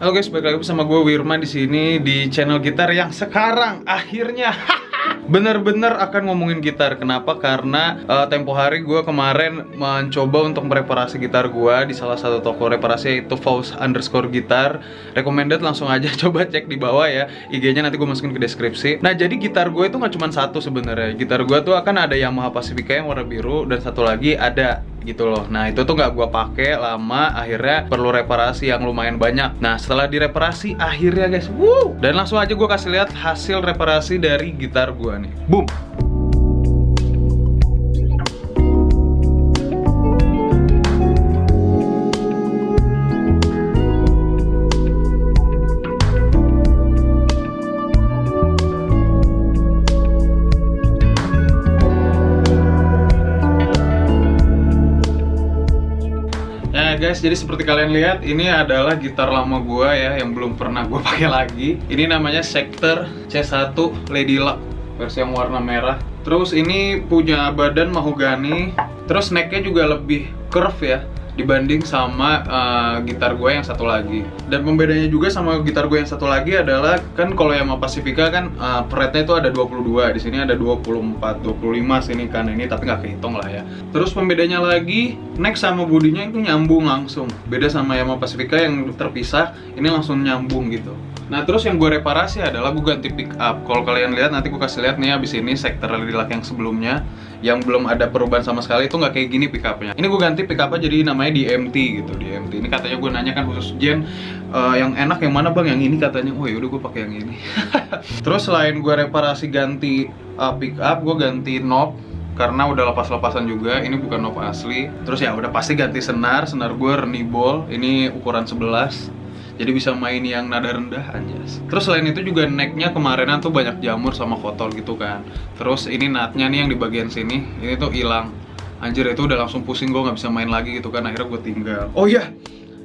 Halo guys, balik lagi bersama gue Wirman di sini di channel gitar yang sekarang akhirnya bener-bener akan ngomongin gitar. Kenapa? Karena uh, tempo hari gue kemarin mencoba untuk mereparasi gitar gue di salah satu toko reparasi yaitu Faust underscore gitar. Recommended langsung aja coba cek di bawah ya. IG-nya nanti gue masukin ke deskripsi. Nah jadi gitar gue itu nggak cuma satu sebenarnya. Gitar gue tuh akan ada Yamaha Pacifica yang warna biru dan satu lagi ada gitu loh. Nah itu tuh nggak gua pakai lama akhirnya perlu reparasi yang lumayan banyak. Nah setelah direparasi akhirnya guys wuh! Dan langsung aja gua kasih lihat hasil reparasi dari gitar gua nih. Boom guys, jadi seperti kalian lihat ini adalah gitar lama gua ya yang belum pernah gua pakai lagi. Ini namanya Sector C1 Lady Luck versi yang warna merah. Terus ini punya badan mahogani. Terus necknya juga lebih curve ya dibanding sama uh, gitar gue yang satu lagi. Dan pembedanya juga sama gitar gue yang satu lagi adalah kan kalau yang Pacifica kan uh, fretnya itu ada 22 di sini ada 24 25 sini kan ini tapi nggak kehitung lah ya. Terus pembedanya lagi neck sama bodinya itu nyambung langsung. Beda sama Yamaha Pacifica yang terpisah ini langsung nyambung gitu Nah terus yang gue reparasi adalah gue ganti pick up. Kalau kalian lihat nanti gue kasih lihat nih abis ini sektor lilak yang sebelumnya Yang belum ada perubahan sama sekali itu nggak kayak gini pick upnya. Ini gue ganti pick upnya jadi namanya DMT gitu DMT Ini katanya gue nanya kan khusus Jen uh, Yang enak yang mana bang? Yang ini katanya Oh yaudah gue pakai yang ini. Terus selain gue reparasi ganti uh, pick up Gue ganti knob karena udah lepas-lepasan juga ini bukan knob asli. Terus ya udah pasti ganti senar senar gue Renibol ini ukuran 11 jadi bisa main yang nada rendah anjas. Terus selain itu juga necknya kemarinan tuh banyak jamur sama kotor gitu kan. Terus ini natnya nih yang di bagian sini ini tuh hilang. Anjir itu udah langsung pusing gue nggak bisa main lagi gitu kan. Akhirnya gue tinggal. Oh iya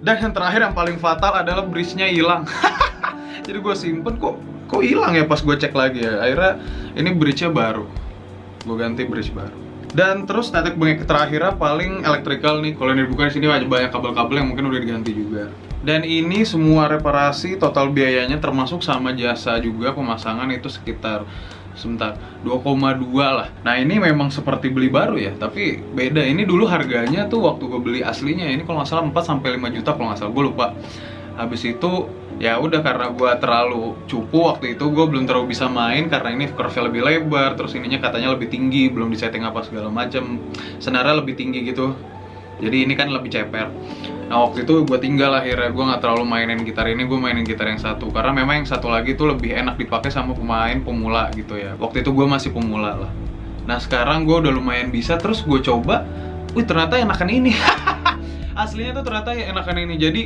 dan yang terakhir yang paling fatal adalah bridge-nya hilang. Jadi gue simpen kok kok hilang ya pas gue cek lagi ya? Akhirnya ini bridge-nya baru. Gue ganti bridge baru. Dan terus tetek bengek terakhirnya paling elektrikal nih. Kalau ini dibuka di sini banyak kabel-kabel yang mungkin udah diganti juga dan ini semua reparasi total biayanya termasuk sama jasa juga pemasangan itu sekitar sebentar 2,2 lah. Nah ini memang seperti beli baru ya tapi beda. Ini dulu harganya tuh waktu gue beli aslinya ini kalau nggak salah 4 sampai 5 juta kalau nggak salah gue lupa. Habis itu ya udah karena gue terlalu cupu waktu itu gue belum terlalu bisa main karena ini curve lebih lebar terus ininya katanya lebih tinggi belum disetting apa segala macam senarnya lebih tinggi gitu. Jadi ini kan lebih ceper nah waktu itu gue tinggal akhirnya gue nggak terlalu mainin gitar ini gue mainin gitar yang satu. Karena memang yang satu lagi tuh lebih enak dipakai sama pemain pemula gitu ya. Waktu itu gue masih pemula lah. Nah sekarang gue udah lumayan bisa terus gue coba wih ternyata enakan ini. Aslinya tuh ternyata enakan ini. Jadi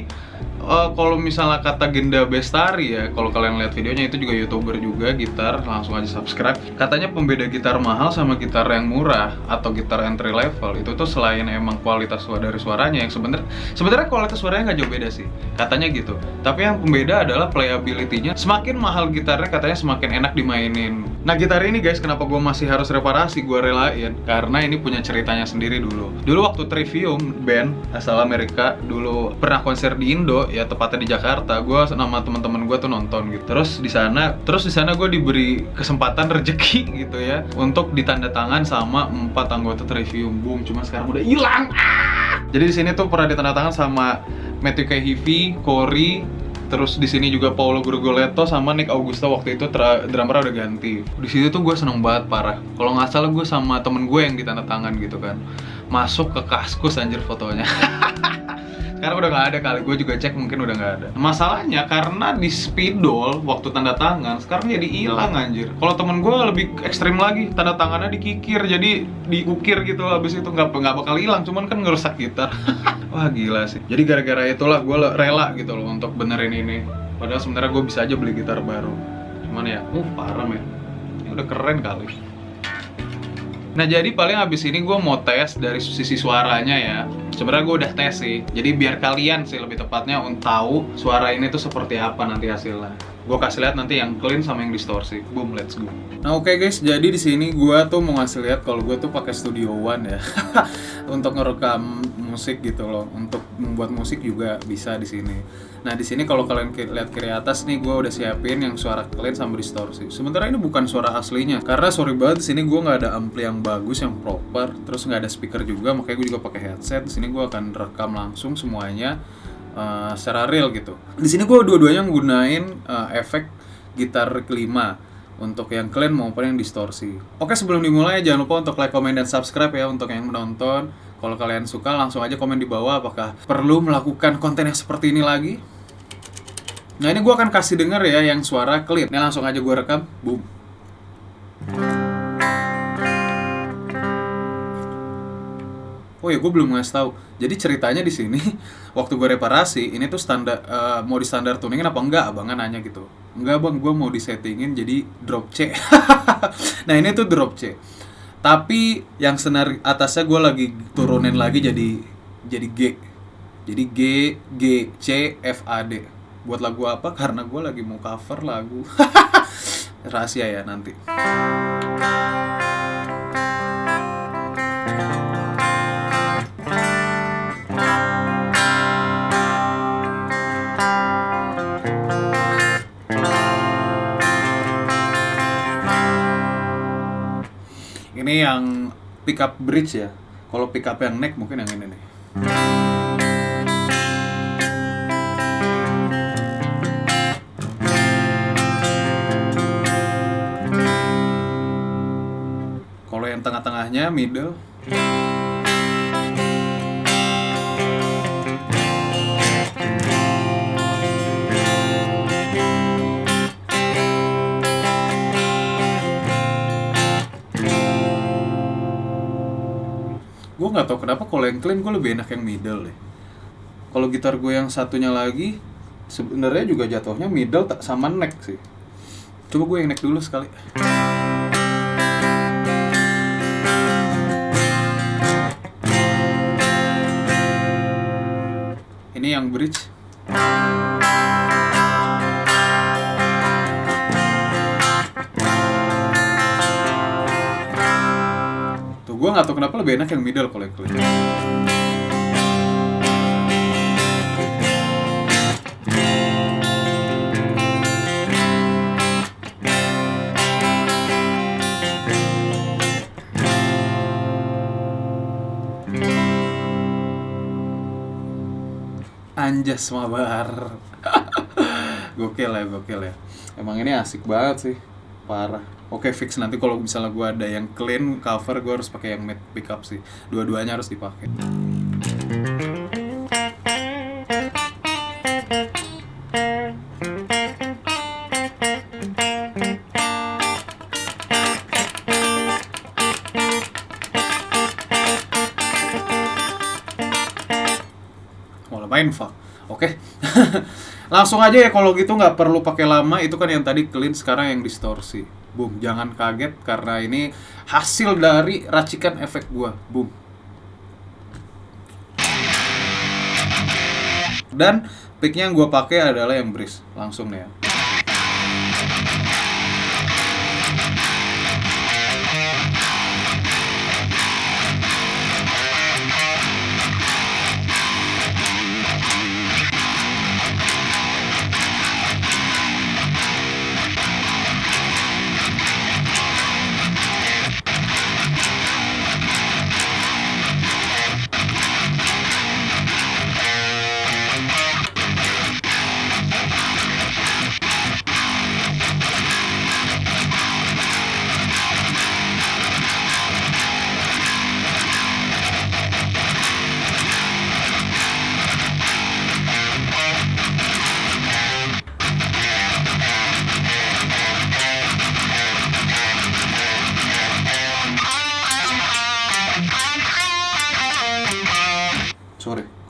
uh, kalau misalnya kata Genda Bestari ya, kalau kalian lihat videonya itu juga youtuber juga gitar, langsung aja subscribe. Katanya pembeda gitar mahal sama gitar yang murah atau gitar entry level itu tuh selain emang kualitas suara dari suaranya yang sebenarnya sebenarnya kualitas suaranya nggak jauh beda sih, katanya gitu. Tapi yang pembeda adalah playability-nya. Semakin mahal gitarnya katanya semakin enak dimainin. Nah gitar ini guys, kenapa gue masih harus reparasi? Gue relain karena ini punya ceritanya sendiri dulu. Dulu waktu Trivium band asal Amerika dulu pernah konser di Indo ya tepatnya di Jakarta gue sama teman-teman gue tuh nonton gitu. Terus di sana terus di sana gue diberi kesempatan rezeki gitu ya untuk ditanda tangan sama empat anggota Trivium Boom. Cuma sekarang udah hilang. Ah! jadi di sini tuh pernah ditanda tangan sama Matthew Kehivi, Corey, terus di sini juga Paulo Gurgoletto sama Nick Augusto. Waktu itu drummer udah ganti. Di situ tuh gue seneng banget parah. Kalau nggak salah gue sama temen gue yang ditanda tangan gitu kan. Masuk ke kaskus anjir fotonya Sekarang udah nggak ada kali, gue juga cek mungkin udah nggak ada. Masalahnya karena di spidol waktu tanda tangan Sekarang jadi hilang anjir. Kalau temen gue lebih ekstrim lagi Tanda tangannya dikikir, jadi diukir gitu Habis itu nggak nggak bakal hilang, cuman kan ngerusak gitar Wah gila sih. Jadi gara-gara itulah gue rela gitu loh untuk benerin ini. Padahal sebenarnya gue bisa aja beli gitar baru. Cuman ya, uh parah men. Ini udah keren kali Nah jadi paling abis ini gue mau tes dari sisi suaranya ya. Sebenarnya gue udah tes sih. Jadi biar kalian sih lebih tepatnya untuk tahu suara ini tuh seperti apa nanti hasilnya. Gue kasih lihat nanti yang clean sama yang distorsi. Boom, let's go. Nah oke okay guys, jadi di sini gue tuh mau ngasih lihat kalau gue tuh pakai Studio One ya. Untuk ngerekam musik gitu loh. Untuk membuat musik juga bisa di sini. Nah di sini kalau kalian lihat kiri atas nih, gue udah siapin yang suara clean sama distorsi. Sementara ini bukan suara aslinya, karena sorry banget di sini gue nggak ada ampli yang bagus yang proper, terus nggak ada speaker juga, makanya gue juga pakai headset. Di sini gue akan rekam langsung semuanya uh, secara real gitu. Di sini gue dua-duanya nggunain uh, efek gitar kelima untuk yang clean maupun yang distorsi. Oke sebelum dimulai jangan lupa untuk like, comment, dan subscribe ya untuk yang menonton. Kalau kalian suka langsung aja komen di bawah apakah perlu melakukan konten yang seperti ini lagi. Nah ini gue akan kasih denger ya yang suara clean. Ini langsung aja gue rekam. Boom. Oh ya, gue belum ngasih tahu. Jadi ceritanya di sini, waktu gue reparasi, ini tuh standar eh, mau di standar tuningin apa enggak? Abangnya nanya gitu. Enggak bang, gue mau disettingin jadi drop C. nah ini tuh drop C. Tapi yang senar atasnya gue lagi turunin lagi jadi jadi G. Jadi G, G, C, F, A, D. Buat lagu apa? Karena gue lagi mau cover lagu. Rahasia ya nanti. Ini yang pickup bridge ya. Kalau pickup yang neck mungkin yang ini nih. Kalau yang tengah-tengahnya middle. Tahu kenapa kalau yang clean gue lebih enak yang middle deh. Kalau gitar gue yang satunya lagi sebenarnya juga jatuhnya middle tak sama neck sih. Coba gue yang neck dulu sekali. Ini yang bridge. Nggak tahu kenapa lebih enak yang middle kalau yang clean. Anjas mabar. gokil ya, gokil ya. Emang ini asik banget sih. Parah. Oke fix. Nanti kalau misalnya gua ada yang clean cover gua harus pakai yang matte pickup sih. Dua-duanya harus dipakai. main fuck oke. Langsung aja ya kalau gitu nggak perlu pakai lama. Itu kan yang tadi clean sekarang yang distorsi boom jangan kaget karena ini hasil dari racikan efek gua boom. Dan picknya yang gua pakai adalah bridge langsung nih ya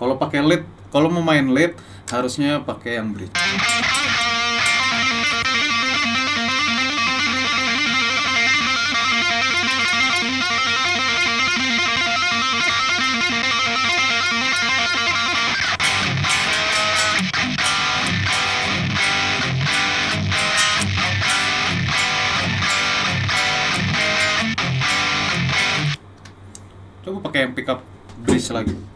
kalau pakai lead kalau mau main lead harusnya pakai yang bridge. Coba pakai yang pickup bridge lagi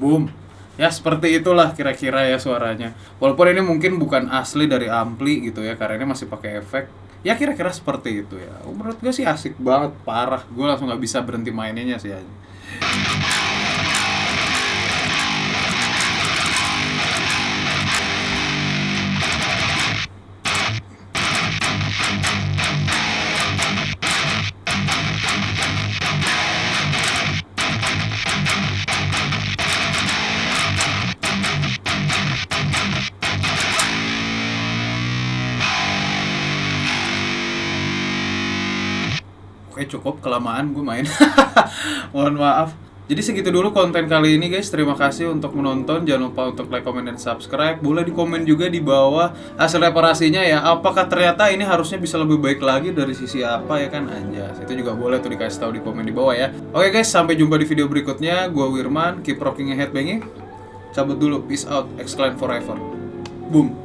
Boom. Ya seperti itulah kira-kira ya suaranya. Walaupun ini mungkin bukan asli dari ampli gitu ya, karena ini masih pakai efek. Ya kira-kira seperti itu ya. Menurut gue sih asik banget, parah. Gue langsung nggak bisa berhenti maininnya sih aja. Cukup kelamaan gue main. Mohon maaf. Jadi segitu dulu konten kali ini guys. Terima kasih untuk menonton. Jangan lupa untuk like, comment, dan subscribe. Boleh di komen juga di bawah hasil reparasinya ya. Apakah ternyata ini harusnya bisa lebih baik lagi dari sisi apa ya kan anjas. Itu juga boleh tuh dikasih tahu di komen di bawah ya. Oke guys, sampai jumpa di video berikutnya. Gua Wirman, keep rocking your headbanging. Cabut dulu, peace out, exclaim forever. Boom.